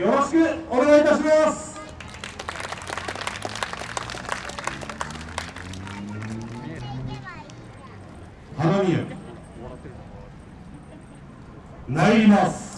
よろしくお願いいたします。花見え参ります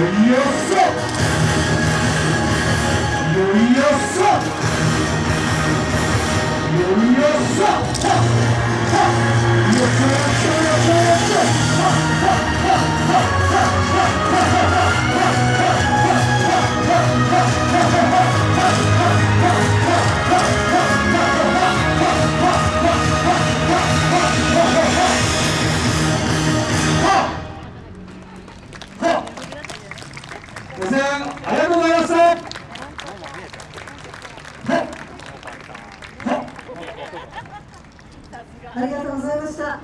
Yes. ありがとうございましたありがとうございました。